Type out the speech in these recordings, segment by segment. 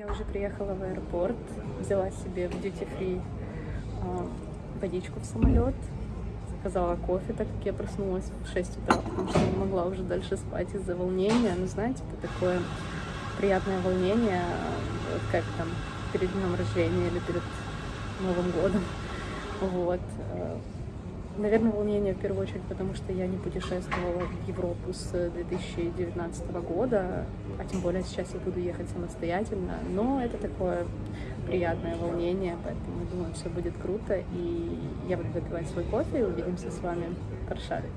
Я уже приехала в аэропорт, взяла себе в duty free а, водичку в самолет, заказала кофе, так как я проснулась в 6 утра, потому что не могла уже дальше спать из-за волнения. Ну, знаете, это такое приятное волнение, вот как там перед днем рождения или перед Новым годом. Вот. Наверное, волнение в первую очередь, потому что я не путешествовала в Европу с 2019 года, а тем более сейчас я буду ехать самостоятельно. Но это такое приятное волнение, поэтому думаю, все будет круто. И я буду выпивать свой кофе и увидимся с вами в Варшаве.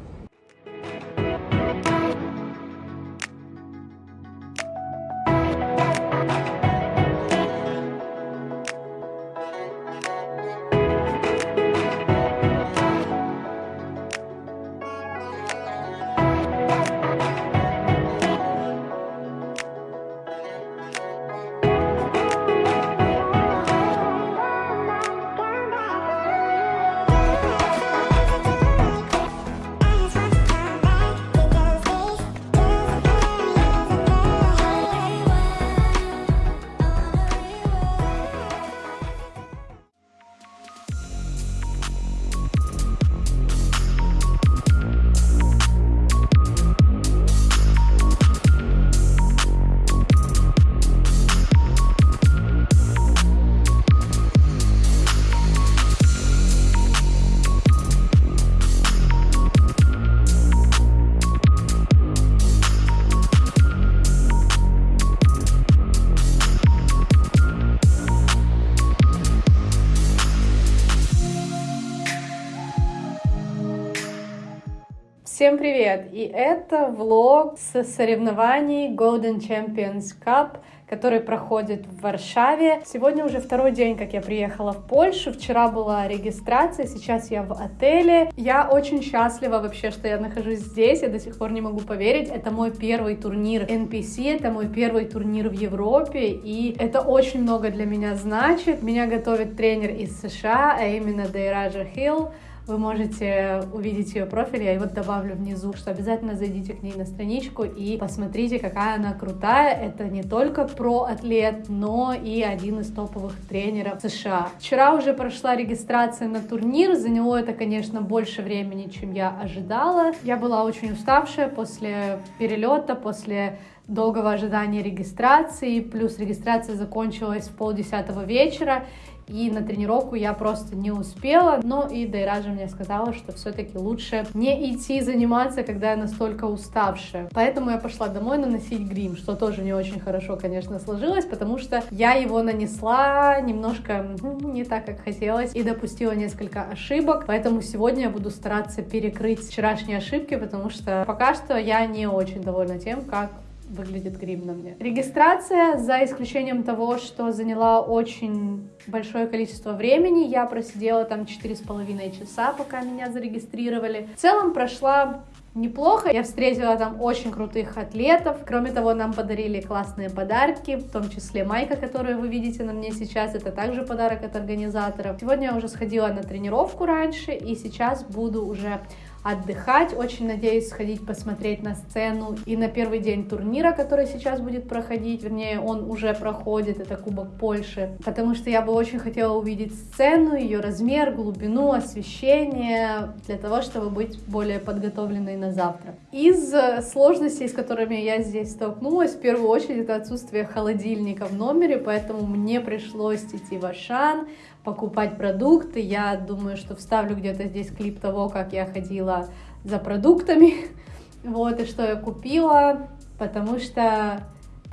Привет! И это влог с соревнований Golden Champions Cup, который проходит в Варшаве. Сегодня уже второй день, как я приехала в Польшу. Вчера была регистрация, сейчас я в отеле. Я очень счастлива вообще, что я нахожусь здесь. Я до сих пор не могу поверить. Это мой первый турнир NPC, это мой первый турнир в Европе, и это очень много для меня значит. Меня готовит тренер из США, а именно Дейража Хилл. Вы можете увидеть ее профиль, я его добавлю внизу, что обязательно зайдите к ней на страничку и посмотрите, какая она крутая. Это не только про-атлет, но и один из топовых тренеров США. Вчера уже прошла регистрация на турнир, заняло это, конечно, больше времени, чем я ожидала. Я была очень уставшая после перелета, после долгого ожидания регистрации, плюс регистрация закончилась в полдесятого вечера, и на тренировку я просто не успела, но и Дайража мне сказала, что все-таки лучше не идти заниматься, когда я настолько уставшая. Поэтому я пошла домой наносить грим, что тоже не очень хорошо, конечно, сложилось, потому что я его нанесла немножко не так, как хотелось, и допустила несколько ошибок, поэтому сегодня я буду стараться перекрыть вчерашние ошибки, потому что пока что я не очень довольна тем, как выглядит грим на мне. Регистрация, за исключением того, что заняла очень большое количество времени, я просидела там четыре с половиной часа, пока меня зарегистрировали. В целом прошла неплохо. Я встретила там очень крутых атлетов. Кроме того, нам подарили классные подарки, в том числе майка, которую вы видите на мне сейчас. Это также подарок от организаторов. Сегодня я уже сходила на тренировку раньше, и сейчас буду уже отдыхать. Очень надеюсь сходить посмотреть на сцену и на первый день турнира, который сейчас будет проходить, вернее, он уже проходит, это Кубок Польши, потому что я бы очень хотела увидеть сцену, ее размер, глубину, освещение, для того, чтобы быть более подготовленной на завтра. Из сложностей, с которыми я здесь столкнулась, в первую очередь это отсутствие холодильника в номере, поэтому мне пришлось идти в Ашан, покупать продукты. Я думаю, что вставлю где-то здесь клип того, как я ходила за продуктами, вот, и что я купила, потому что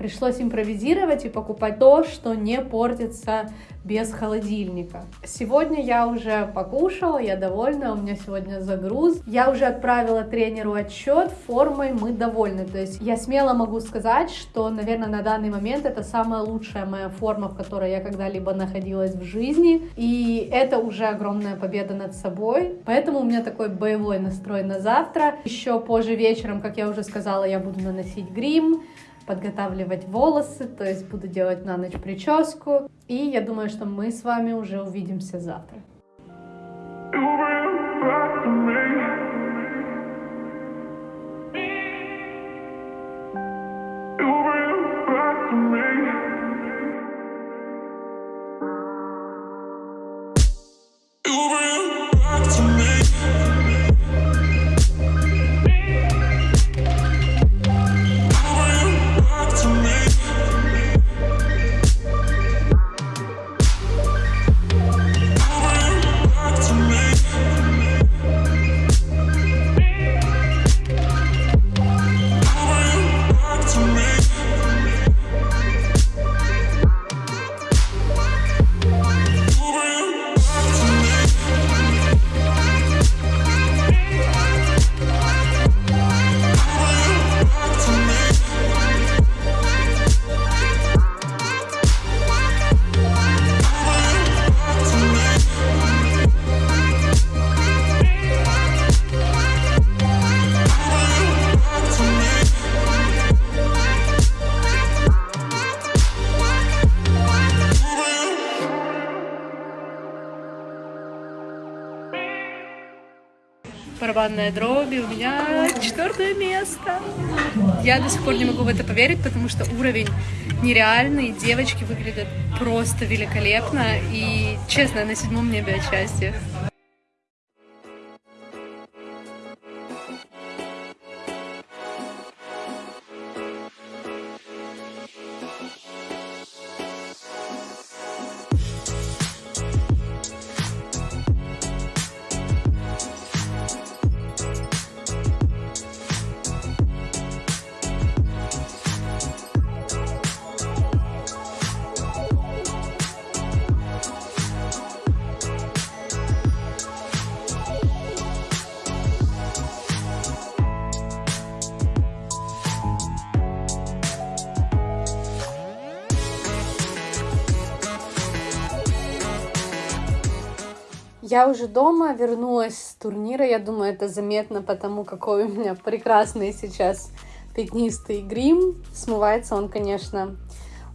пришлось импровизировать и покупать то, что не портится без холодильника. Сегодня я уже покушала, я довольна, у меня сегодня загруз. Я уже отправила тренеру отчет, формой мы довольны. То есть я смело могу сказать, что, наверное, на данный момент это самая лучшая моя форма, в которой я когда-либо находилась в жизни. И это уже огромная победа над собой. Поэтому у меня такой боевой настрой на завтра. Еще позже вечером, как я уже сказала, я буду наносить грим, подготавливать волосы, то есть буду делать на ночь прическу. И я думаю, что мы с вами уже увидимся завтра. Барабанная дроби, у меня четвертое место. Я до сих пор не могу в это поверить, потому что уровень нереальный, девочки выглядят просто великолепно, и, честно, на седьмом небе от счастья. Я уже дома, вернулась с турнира. Я думаю, это заметно потому, какой у меня прекрасный сейчас пятнистый грим. Смывается он, конечно,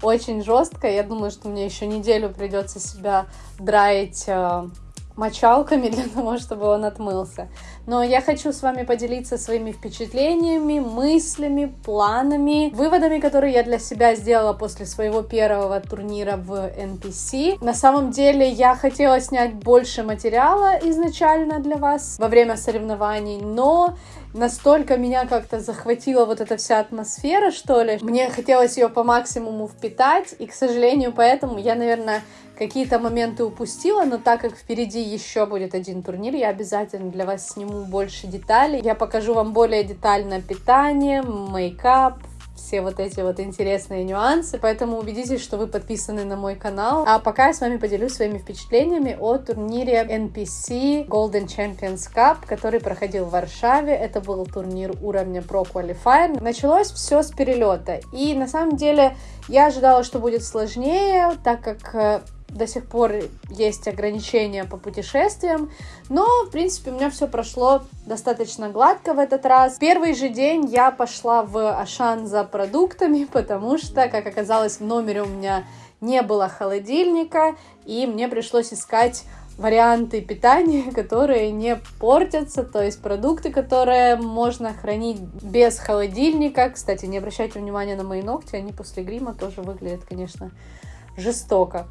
очень жестко. Я думаю, что мне еще неделю придется себя драить э, мочалками для того, чтобы он отмылся. Но я хочу с вами поделиться своими впечатлениями, мыслями, планами, выводами, которые я для себя сделала после своего первого турнира в NPC. На самом деле я хотела снять больше материала изначально для вас во время соревнований, но настолько меня как-то захватила вот эта вся атмосфера, что ли. Мне хотелось ее по максимуму впитать, и, к сожалению, поэтому я, наверное, какие-то моменты упустила, но так как впереди еще будет один турнир, я обязательно для вас сниму больше деталей. Я покажу вам более детально питание, мейкап, все вот эти вот интересные нюансы, поэтому убедитесь, что вы подписаны на мой канал. А пока я с вами поделюсь своими впечатлениями о турнире NPC Golden Champions Cup, который проходил в Варшаве. Это был турнир уровня Pro Qualifier. Началось все с перелета, и на самом деле я ожидала, что будет сложнее, так как э, до сих пор есть ограничения по путешествиям, но, в принципе, у меня все прошло достаточно гладко в этот раз. Первый же день я пошла в Ашан за продуктами, потому что, как оказалось, в номере у меня не было холодильника, и мне пришлось искать варианты питания, которые не портятся, то есть продукты, которые можно хранить без холодильника. Кстати, не обращайте внимания на мои ногти, они после грима тоже выглядят, конечно, жестоко.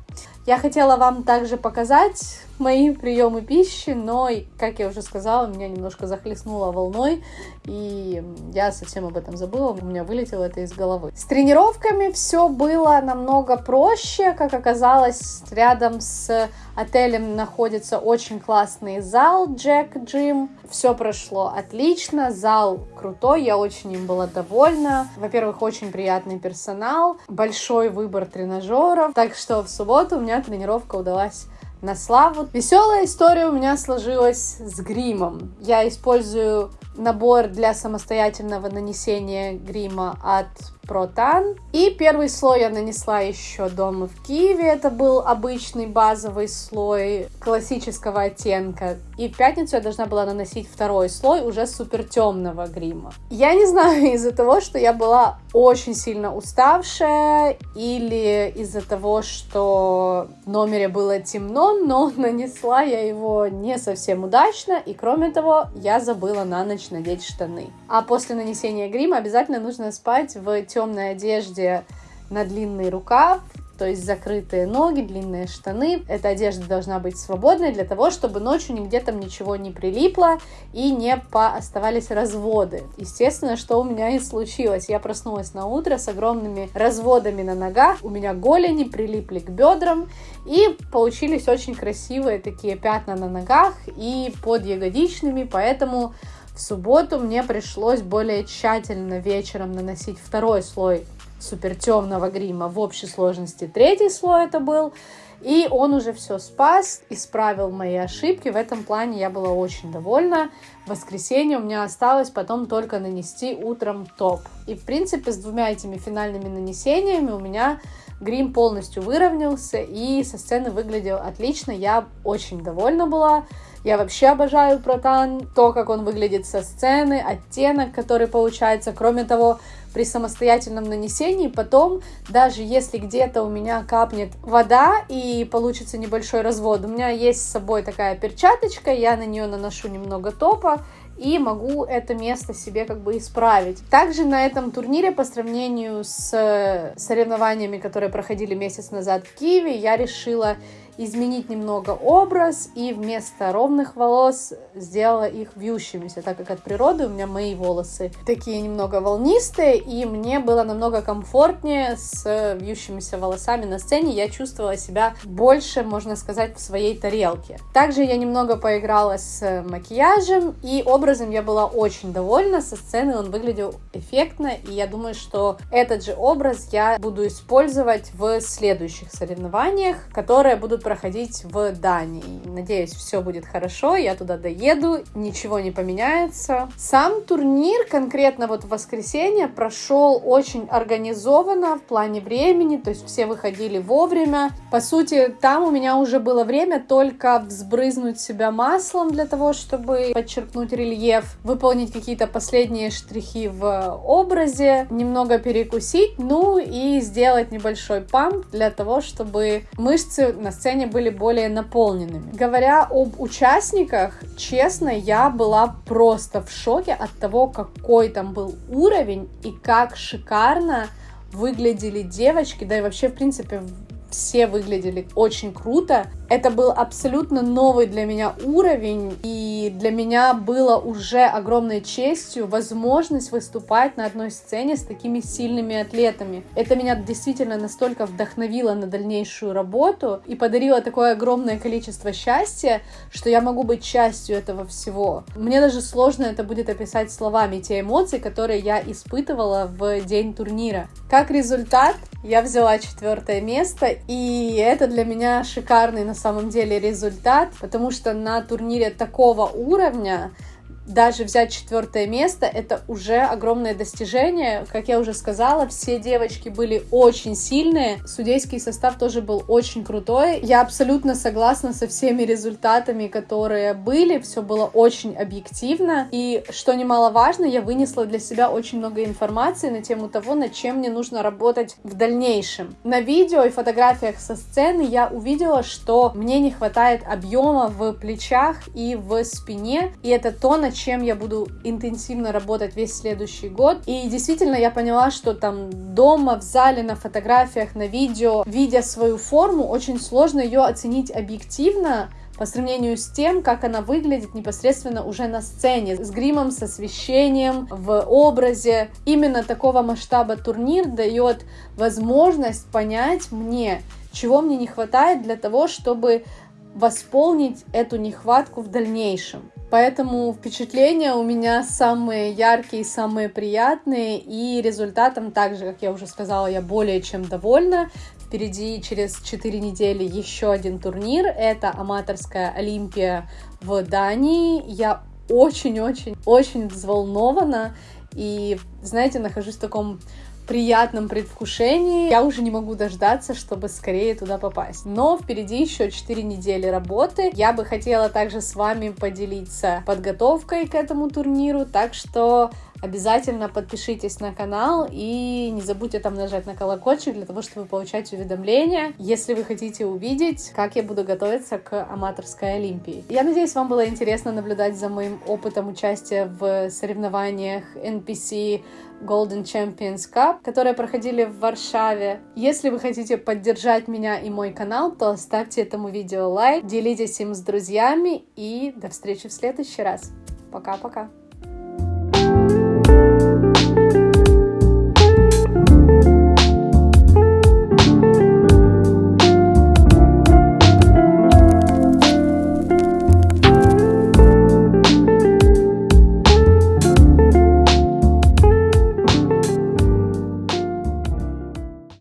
Я хотела вам также показать мои приемы пищи, но, как я уже сказала, меня немножко захлестнуло волной, и я совсем об этом забыла, у меня вылетело это из головы. С тренировками все было намного проще, как оказалось, рядом с отелем находится очень классный зал Jack Gym, все прошло отлично, зал крутой, я очень им была довольна. Во-первых, очень приятный персонал, большой выбор тренажеров, так что в субботу у меня тренировка удалась на славу. Веселая история у меня сложилась с гримом. Я использую набор для самостоятельного нанесения грима от Протан. И первый слой я нанесла еще дома в Киеве. Это был обычный базовый слой классического оттенка. И в пятницу я должна была наносить второй слой уже супер темного грима. Я не знаю, из-за того, что я была очень сильно уставшая или из-за того, что в номере было темно, но нанесла я его не совсем удачно. И кроме того, я забыла на ночь надеть штаны. А после нанесения грима обязательно нужно спать в темной одежде на длинный рукав, то есть закрытые ноги, длинные штаны. Эта одежда должна быть свободной для того, чтобы ночью нигде там ничего не прилипло и не оставались разводы. Естественно, что у меня и случилось. Я проснулась на утро с огромными разводами на ногах, у меня голени прилипли к бедрам, и получились очень красивые такие пятна на ногах и под ягодичными, поэтому в субботу мне пришлось более тщательно вечером наносить второй слой супер темного грима в общей сложности. Третий слой это был. И он уже все спас, исправил мои ошибки. В этом плане я была очень довольна. В воскресенье у меня осталось потом только нанести утром топ. И, в принципе, с двумя этими финальными нанесениями у меня грим полностью выровнялся и со сцены выглядел отлично. Я очень довольна была. Я вообще обожаю протан, то, как он выглядит со сцены, оттенок, который получается. Кроме того, при самостоятельном нанесении потом, даже если где-то у меня капнет вода и получится небольшой развод, у меня есть с собой такая перчаточка, я на нее наношу немного топа, и могу это место себе как бы исправить. Также на этом турнире по сравнению с соревнованиями, которые проходили месяц назад в Киеве, я решила изменить немного образ и вместо ровных волос сделала их вьющимися, так как от природы у меня мои волосы такие немного волнистые, и мне было намного комфортнее с вьющимися волосами на сцене, я чувствовала себя больше, можно сказать, в своей тарелке. Также я немного поиграла с макияжем, и образом я была очень довольна, со сцены он выглядел эффектно, и я думаю, что этот же образ я буду использовать в следующих соревнованиях, которые будут проходить в Дании. Надеюсь, все будет хорошо, я туда доеду, ничего не поменяется. Сам турнир конкретно вот в воскресенье прошел очень организованно в плане времени, то есть все выходили вовремя. По сути, там у меня уже было время только взбрызнуть себя маслом для того, чтобы подчеркнуть рельеф, выполнить какие-то последние штрихи в образе, немного перекусить, ну и сделать небольшой памп для того, чтобы мышцы на сцене сцене были более наполненными. Говоря об участниках, честно, я была просто в шоке от того, какой там был уровень и как шикарно выглядели девочки, да и вообще, в принципе, все выглядели очень круто. Это был абсолютно новый для меня уровень, и для меня было уже огромной честью возможность выступать на одной сцене с такими сильными атлетами. Это меня действительно настолько вдохновило на дальнейшую работу и подарило такое огромное количество счастья, что я могу быть частью этого всего. Мне даже сложно это будет описать словами, те эмоции, которые я испытывала в день турнира. Как результат, я взяла четвертое место, и это для меня шикарный на самом деле результат, потому что на турнире такого уровня даже взять четвертое место, это уже огромное достижение. Как я уже сказала, все девочки были очень сильные, судейский состав тоже был очень крутой. Я абсолютно согласна со всеми результатами, которые были, все было очень объективно. И что немаловажно, я вынесла для себя очень много информации на тему того, над чем мне нужно работать в дальнейшем. На видео и фотографиях со сцены я увидела, что мне не хватает объема в плечах и в спине, и это то, на чем я буду интенсивно работать весь следующий год. И действительно я поняла, что там дома, в зале, на фотографиях, на видео, видя свою форму, очень сложно ее оценить объективно, по сравнению с тем, как она выглядит непосредственно уже на сцене, с гримом, с освещением, в образе. Именно такого масштаба турнир дает возможность понять мне, чего мне не хватает для того, чтобы восполнить эту нехватку в дальнейшем. Поэтому впечатления у меня самые яркие, самые приятные, и результатом также, как я уже сказала, я более чем довольна. Впереди через 4 недели еще один турнир, это аматорская Олимпия в Дании. Я очень-очень-очень взволнована, и, знаете, нахожусь в таком приятном предвкушении. Я уже не могу дождаться, чтобы скорее туда попасть. Но впереди еще 4 недели работы. Я бы хотела также с вами поделиться подготовкой к этому турниру, так что Обязательно подпишитесь на канал и не забудьте там нажать на колокольчик для того, чтобы получать уведомления, если вы хотите увидеть, как я буду готовиться к аматорской Олимпии. Я надеюсь, вам было интересно наблюдать за моим опытом участия в соревнованиях NPC Golden Champions Cup, которые проходили в Варшаве. Если вы хотите поддержать меня и мой канал, то ставьте этому видео лайк, делитесь им с друзьями и до встречи в следующий раз. Пока-пока.